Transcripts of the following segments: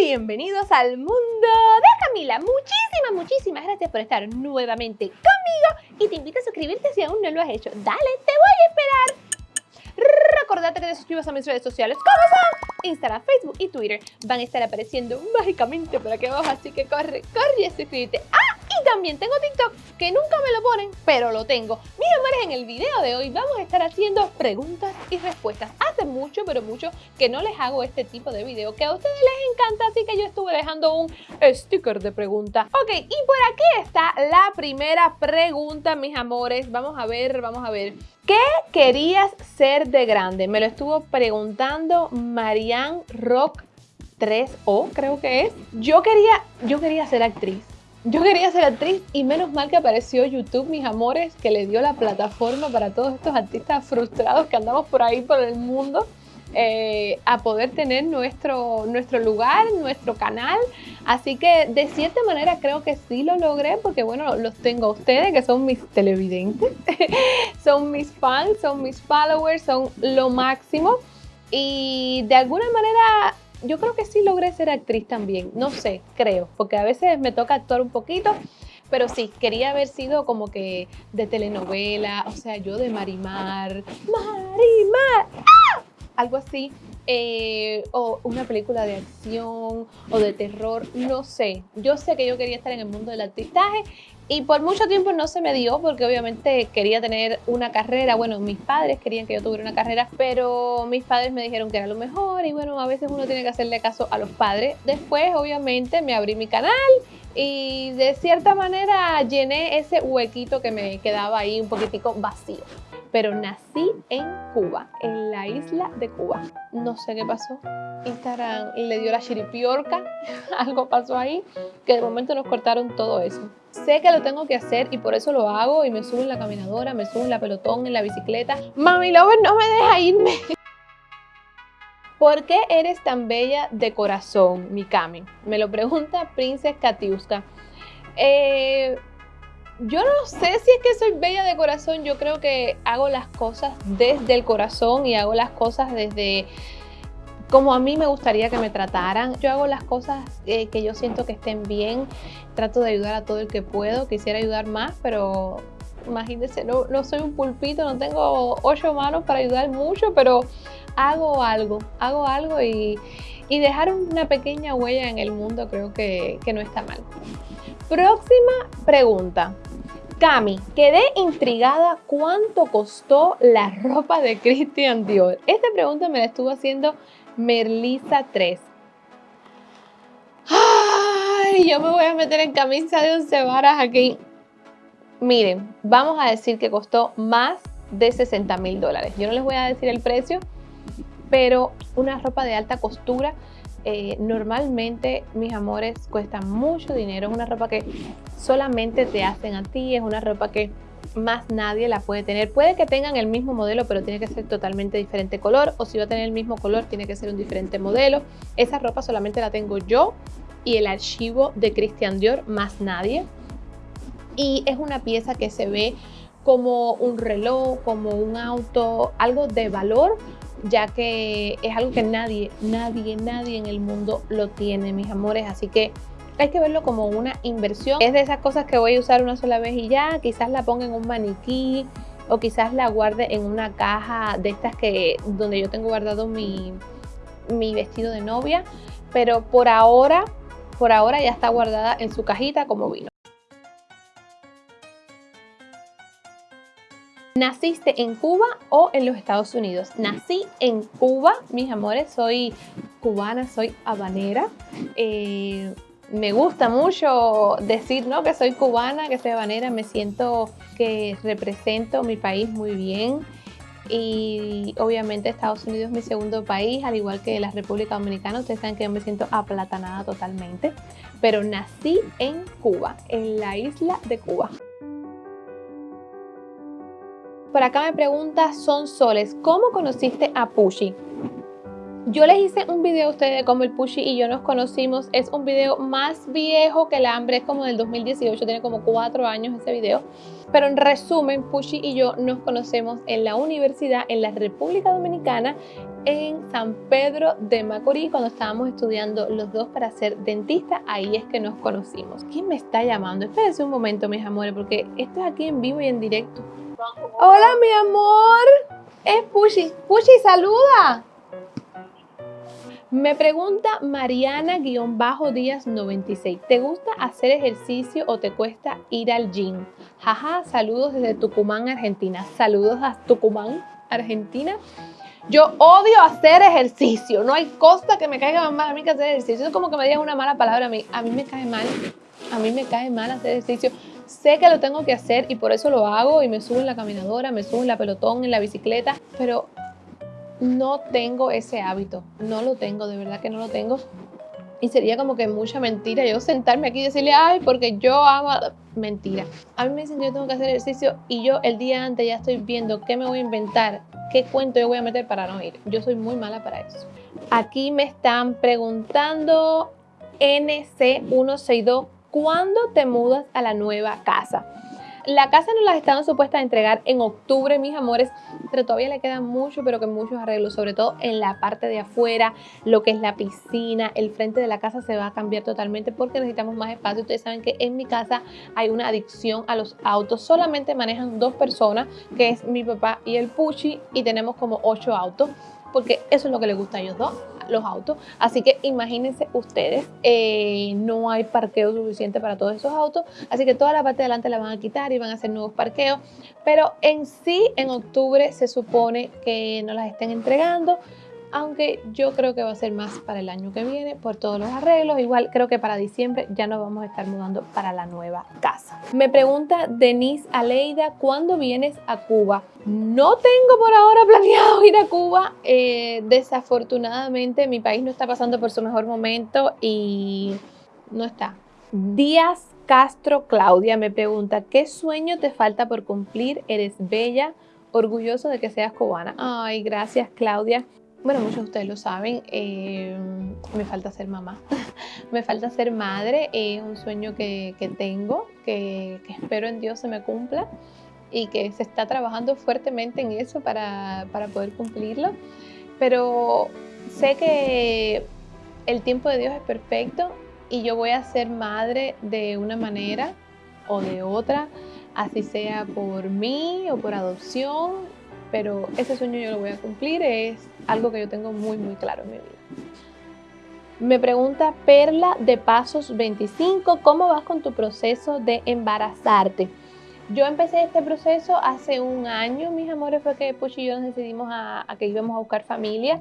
bienvenidos al mundo de Camila. Muchísimas, muchísimas gracias por estar nuevamente conmigo y te invito a suscribirte si aún no lo has hecho. Dale, te voy a esperar. Recordate que te suscribas a mis redes sociales como son Instagram, Facebook y Twitter. Van a estar apareciendo mágicamente por aquí abajo, así que corre, corre a suscribirte. Y también tengo TikTok, que nunca me lo ponen, pero lo tengo. Mis amores, en el video de hoy vamos a estar haciendo preguntas y respuestas. Hace mucho, pero mucho que no les hago este tipo de video, que a ustedes les encanta, así que yo estuve dejando un sticker de pregunta. Ok, y por aquí está la primera pregunta, mis amores. Vamos a ver, vamos a ver. ¿Qué querías ser de grande? Me lo estuvo preguntando Marianne Rock 3O, creo que es. Yo quería, yo quería ser actriz. Yo quería ser actriz y menos mal que apareció YouTube, mis amores, que le dio la plataforma para todos estos artistas frustrados que andamos por ahí por el mundo. Eh, a poder tener nuestro, nuestro lugar, nuestro canal. Así que de cierta manera creo que sí lo logré porque bueno, los tengo a ustedes que son mis televidentes, son mis fans, son mis followers, son lo máximo. Y de alguna manera yo creo que sí logré ser actriz también, no sé, creo, porque a veces me toca actuar un poquito, pero sí, quería haber sido como que de telenovela, o sea, yo de Marimar, Marimar, ¡ah! algo así, eh, o una película de acción o de terror, no sé. Yo sé que yo quería estar en el mundo del artistaje y por mucho tiempo no se me dio porque obviamente quería tener una carrera. Bueno, mis padres querían que yo tuviera una carrera, pero mis padres me dijeron que era lo mejor y bueno, a veces uno tiene que hacerle caso a los padres. Después, obviamente, me abrí mi canal y de cierta manera llené ese huequito que me quedaba ahí un poquitico vacío pero nací en Cuba, en la isla de Cuba. No sé qué pasó. Instagram le dio la chiripiorca, algo pasó ahí, que de momento nos cortaron todo eso. Sé que lo tengo que hacer y por eso lo hago y me subo en la caminadora, me subo en la pelotón, en la bicicleta. Mami Lover, no me deja irme. ¿Por qué eres tan bella de corazón, Mikami? Me lo pregunta Princess Katiuska. Eh, yo no sé si es que soy bella de corazón, yo creo que hago las cosas desde el corazón y hago las cosas desde como a mí me gustaría que me trataran. Yo hago las cosas eh, que yo siento que estén bien, trato de ayudar a todo el que puedo, quisiera ayudar más, pero imagínense, no, no soy un pulpito, no tengo ocho manos para ayudar mucho, pero hago algo, hago algo y, dejar una pequeña huella en el mundo creo que, que no está mal. Próxima pregunta. Cami, quedé intrigada cuánto costó la ropa de Christian Dior. Esta pregunta me la estuvo haciendo Merlisa 3. Ay, yo me voy a meter en camisa de once varas aquí. Miren, vamos a decir que costó más de 60 mil dólares. Yo no les voy a decir el precio, pero una ropa de alta costura eh, normalmente, mis amores, cuesta mucho dinero. Es una ropa que solamente te hacen a ti, es una ropa que más nadie la puede tener. Puede que tengan el mismo modelo, pero tiene que ser totalmente diferente color, o si va a tener el mismo color, tiene que ser un diferente modelo. Esa ropa solamente la tengo yo y el archivo de Christian Dior, más nadie. Y es una pieza que se ve como un reloj, como un auto, algo de valor, ya que es algo que nadie, nadie, nadie en el mundo lo tiene, mis amores. Así que hay que verlo como una inversión. Es de esas cosas que voy a usar una sola vez y ya, quizás la ponga en un maniquí o quizás la guarde en una caja de estas que donde yo tengo guardado mi, mi vestido de novia. Pero por ahora, por ahora ya está guardada en su cajita como vino. ¿Naciste en Cuba o en los Estados Unidos? Nací en Cuba, mis amores, soy cubana, soy habanera. Eh, me gusta mucho decir ¿no? que soy cubana, que soy habanera, me siento que represento mi país muy bien y obviamente Estados Unidos es mi segundo país, al igual que la República Dominicana, ustedes saben que yo me siento aplatanada totalmente, pero nací en Cuba, en la isla de Cuba. Por acá me pregunta Son Soles, ¿cómo conociste a Pushy? Yo les hice un video a ustedes de cómo el Pushy y yo nos conocimos. Es un video más viejo que el hambre, es como del 2018, tiene como cuatro años ese video. Pero en resumen, Pushy y yo nos conocemos en la universidad en la República Dominicana en San Pedro de Macorís cuando estábamos estudiando los dos para ser dentista. Ahí es que nos conocimos. ¿Quién me está llamando? Espérense un momento, mis amores, porque esto es aquí en vivo y en directo. Hola, mi amor. Es Pushi. Pushi, saluda. Me pregunta Mariana-Díaz96. ¿Te gusta hacer ejercicio o te cuesta ir al gym? Jaja, saludos desde Tucumán, Argentina. Saludos a Tucumán, Argentina. Yo odio hacer ejercicio. No hay cosa que me caiga más a mí que hacer ejercicio. Es como que me digas una mala palabra a mí. A mí me cae mal. A mí me cae mal hacer ejercicio. Sé que lo tengo que hacer y por eso lo hago y me subo en la caminadora, me subo en la pelotón, en la bicicleta, pero no tengo ese hábito, no lo tengo, de verdad que no lo tengo. Y sería como que mucha mentira yo sentarme aquí y decirle, ay, porque yo amo. Mentira. A mí me dicen que yo tengo que hacer ejercicio y yo el día antes ya estoy viendo qué me voy a inventar, qué cuento yo voy a meter para no ir. Yo soy muy mala para eso. Aquí me están preguntando NC162, ¿cuándo te mudas a la nueva casa? La casa nos la estaban supuestas a entregar en octubre, mis amores, pero todavía le queda mucho, pero que muchos arreglos, sobre todo en la parte de afuera, lo que es la piscina, el frente de la casa se va a cambiar totalmente porque necesitamos más espacio. Ustedes saben que en mi casa hay una adicción a los autos. Solamente manejan dos personas, que es mi papá y el Puchi, y tenemos como ocho autos porque eso es lo que les gusta a ellos dos, los autos. Así que imagínense ustedes, eh, no hay parqueo suficiente para todos esos autos, así que toda la parte de adelante la van a quitar y van a hacer nuevos parqueos. Pero en sí, en octubre se supone que nos las estén entregando aunque yo creo que va a ser más para el año que viene por todos los arreglos. Igual creo que para diciembre ya nos vamos a estar mudando para la nueva casa. Me pregunta Denise Aleida, ¿cuándo vienes a Cuba? No tengo por ahora planeado ir a Cuba. Eh, desafortunadamente mi país no está pasando por su mejor momento y no está. Díaz Castro Claudia me pregunta, ¿qué sueño te falta por cumplir? Eres bella, orgulloso de que seas cubana. Ay, gracias Claudia. Bueno, muchos de ustedes lo saben, eh, me falta ser mamá, me falta ser madre, es un sueño que, tengo, que, espero en Dios se me cumpla y que se está trabajando fuertemente en eso para, para poder cumplirlo, pero sé que el tiempo de Dios es perfecto y yo voy a ser madre de una manera o de otra, así sea por mí o por adopción, pero ese sueño yo lo voy a cumplir, es algo que yo tengo muy, muy claro en mi vida. Me pregunta Perla de Pasos 25, ¿cómo vas con tu proceso de embarazarte? Yo empecé este proceso hace un año, mis amores, fue que Puch y yo nos decidimos a, que íbamos a buscar familia.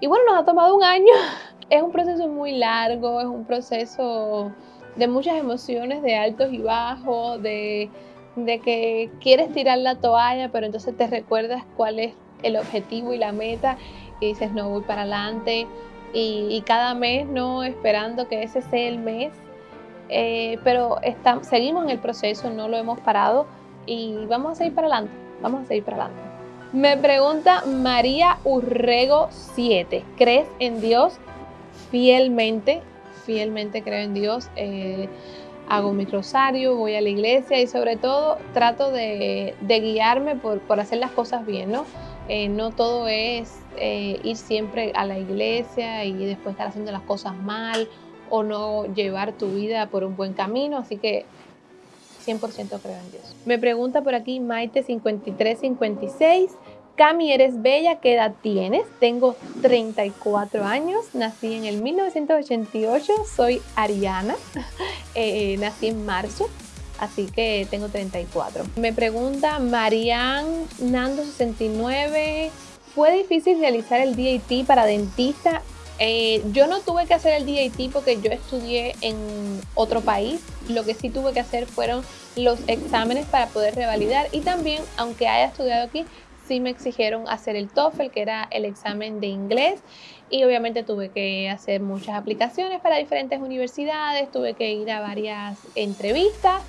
Y bueno, nos ha tomado un año. Es un proceso muy largo, es un proceso de muchas emociones, de altos y bajos, de de que quieres tirar la toalla, pero entonces te recuerdas cuál es el objetivo y la meta y dices, no, voy para adelante. Y, cada mes, no esperando que ese sea el mes, eh, pero seguimos en el proceso, no lo hemos parado y vamos a seguir para adelante, vamos a seguir para adelante. Me pregunta María Urrego 7, ¿crees en Dios? Fielmente, fielmente creo en Dios. Eh, hago mi rosario, voy a la iglesia y sobre todo trato de, guiarme por, hacer las cosas bien, ¿no? Eh, no todo es eh, ir siempre a la iglesia y después estar haciendo las cosas mal o no llevar tu vida por un buen camino, así que 100% creo en Dios. Me pregunta por aquí Maite5356, Cami, eres bella, ¿qué edad tienes? Tengo 34 años, nací en el 1988, soy ariana, eh, nací en marzo, así que tengo 34. Me pregunta Marian Nando 69, ¿fue difícil realizar el DAT para dentista? Eh, yo no tuve que hacer el DAT porque yo estudié en otro país. Lo que sí tuve que hacer fueron los exámenes para poder revalidar y también, aunque haya estudiado aquí, sí me exigieron hacer el TOEFL, que era el examen de inglés, y obviamente tuve que hacer muchas aplicaciones para diferentes universidades, tuve que ir a varias entrevistas,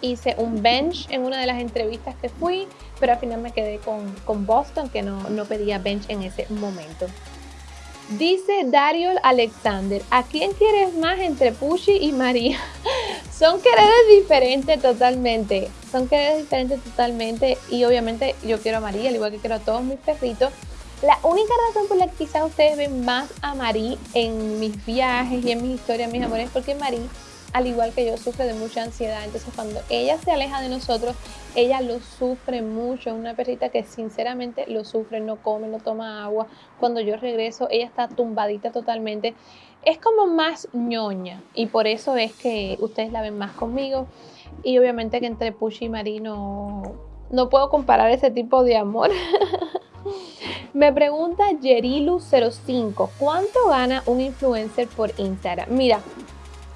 hice un bench en una de las entrevistas que fui, pero al final me quedé con, Boston, que no, no pedía bench en ese momento. Dice Dario Alexander, ¿a quién quieres más entre Pushi y María? Son quereres diferentes totalmente. Son quereres diferentes totalmente. Y obviamente yo quiero a María, al igual que quiero a todos mis perritos. La única razón por la que quizás ustedes ven más a Marí en mis viajes y en mis historias, mis amores, es porque Marí, al igual que yo, sufre de mucha ansiedad. Entonces cuando ella se aleja de nosotros, ella lo sufre mucho. Una perrita que sinceramente lo sufre, no come, no toma agua. Cuando yo regreso, ella está tumbadita totalmente. Es como más ñoña y por eso es que ustedes la ven más conmigo. Y obviamente que entre Pushi y Marí no, no puedo comparar ese tipo de amor. Me pregunta Yerilu05, ¿cuánto gana un influencer por Instagram? Mira,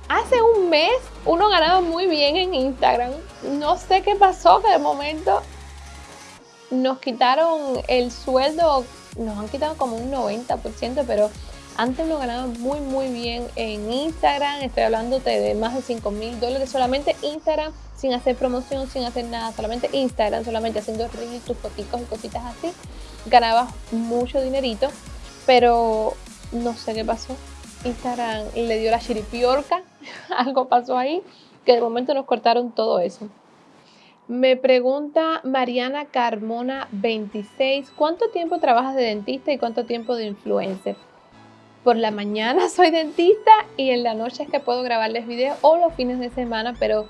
hace un mes uno ganaba muy bien en Instagram. No sé qué pasó, que de momento nos quitaron el sueldo, nos han quitado como un 90%, pero antes uno ganaba muy muy bien en Instagram, estoy hablándote de más de 5 mil dólares solamente Instagram, sin hacer promoción, sin hacer nada, solamente Instagram, solamente haciendo reels, tus fotitos y cositas así, ganaba mucho dinerito, pero no sé qué pasó. Instagram le dio la chiripiorca, algo pasó ahí, que de momento nos cortaron todo eso. Me pregunta Mariana Carmona 26, ¿cuánto tiempo trabajas de dentista y cuánto tiempo de influencer? Por la mañana soy dentista y en la noche es que puedo grabarles videos o los fines de semana, pero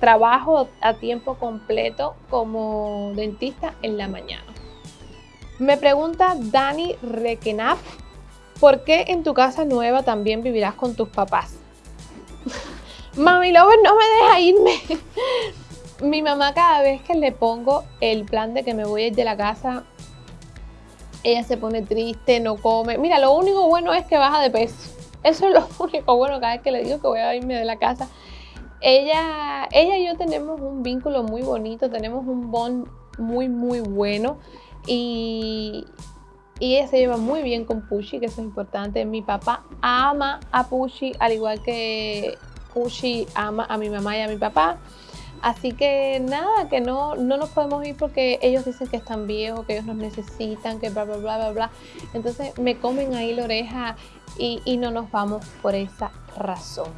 trabajo a tiempo completo como dentista en la mañana. Me pregunta Dani Rekenap, ¿por qué en tu casa nueva también vivirás con tus papás? Mami Lover no me deja irme. Mi mamá cada vez que le pongo el plan de que me voy a ir de la casa, ella se pone triste, no come. Mira, lo único bueno es que baja de peso. Eso es lo único bueno cada vez que le digo que voy a irme de la casa. Ella, ella y yo tenemos un vínculo muy bonito, tenemos un bond muy, muy bueno. Y, y ella se lleva muy bien con Pushi, que eso es importante. Mi papá ama a Pushi, al igual que Pushi ama a mi mamá y a mi papá. Así que nada, que no, no nos podemos ir porque ellos dicen que están viejos, que ellos nos necesitan, que bla, bla, bla, bla, bla. Entonces me comen ahí la oreja y, y no nos vamos por esa razón.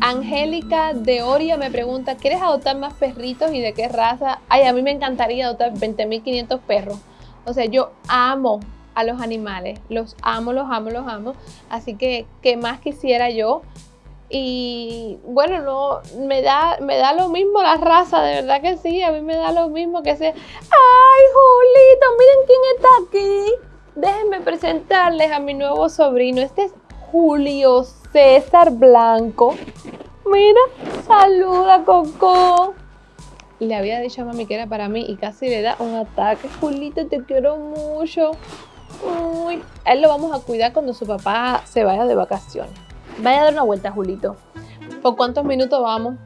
Angélica de Oria me pregunta, ¿quieres adoptar más perritos y de qué raza? Ay, a mí me encantaría adoptar 20.500 perros. O sea, yo amo a los animales, los amo, los amo, los amo. Así que, ¿qué más quisiera yo? Y bueno, no, me da, me da lo mismo la raza, de verdad que sí, a mí me da lo mismo que sea. ¡Ay, Julito! Miren quién está aquí. Déjenme presentarles a mi nuevo sobrino. Este es Julio César Blanco. Mira, saluda, Coco. Le había dicho a mami que era para mí y casi le da un ataque. Julito, te quiero mucho. Uy, a él lo vamos a cuidar cuando su papá se vaya de vacaciones. Vaya a dar una vuelta, Julito. ¿Por cuántos minutos vamos?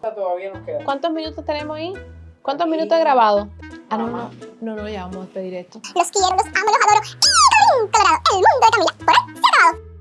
Todavía nos queda. ¿Cuántos minutos tenemos ahí? ¿Cuántos minutos he grabado? Ah, no, no, no, no, ya vamos a despedir esto. Los quiero, los amo, los adoro. Y Colorado, el mundo de Camila. Por hoy se ha acabado.